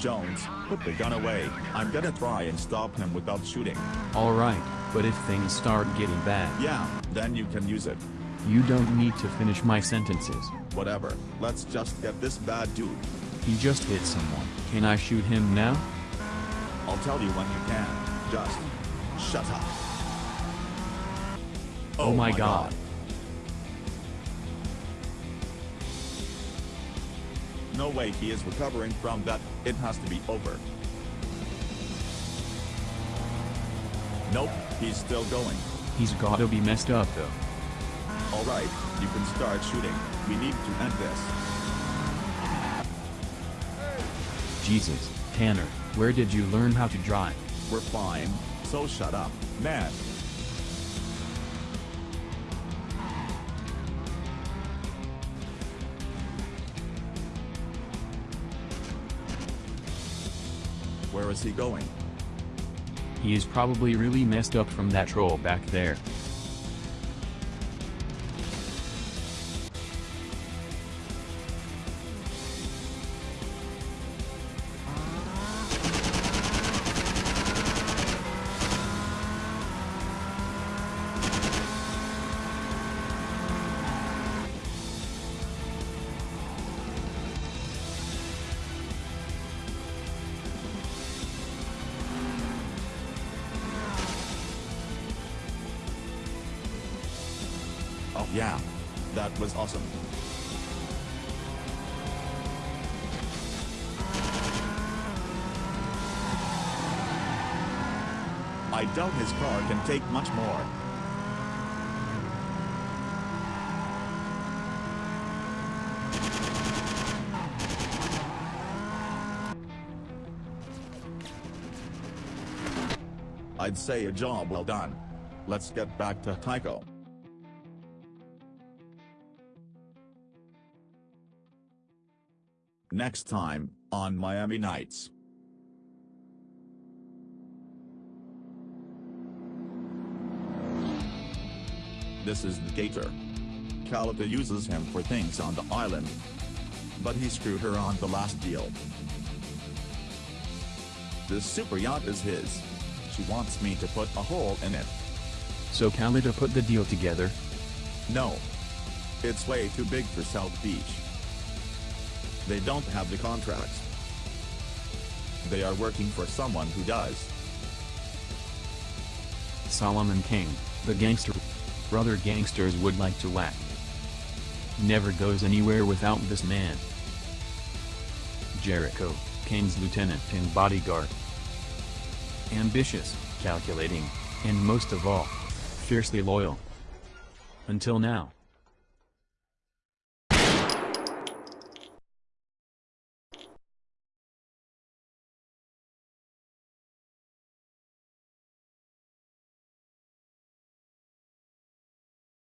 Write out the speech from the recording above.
Jones, put the gun away, I'm gonna try and stop him without shooting. Alright, but if things start getting bad. Yeah, then you can use it. You don't need to finish my sentences. Whatever, let's just get this bad dude. He just hit someone. Can I shoot him now? I'll tell you when you can. Just shut up. Oh, my god. No way he is recovering from that, it has to be over. Nope, he's still going. He's gotta be messed up though. Alright, you can start shooting, we need to end this. Jesus, Tanner, where did you learn how to drive? We're fine, so shut up, man. Where is he going? He is probably really messed up from that troll back there. Yeah. That was awesome. I doubt his car can take much more. I'd say a job well done. Let's get back to Tycho. Next time, on Miami Nights. This is the Gator. Calita uses him for things on the island. But he screwed her on the last deal. This super yacht is his. She wants me to put a hole in it. So Calita put the deal together? No. It's way too big for South Beach. They don't have the contracts. They are working for someone who does. Solomon King, the gangster. Brother gangsters would like to whack. Never goes anywhere without this man. Jericho, Caine's lieutenant and bodyguard. Ambitious, calculating, and most of all, fiercely loyal. Until now.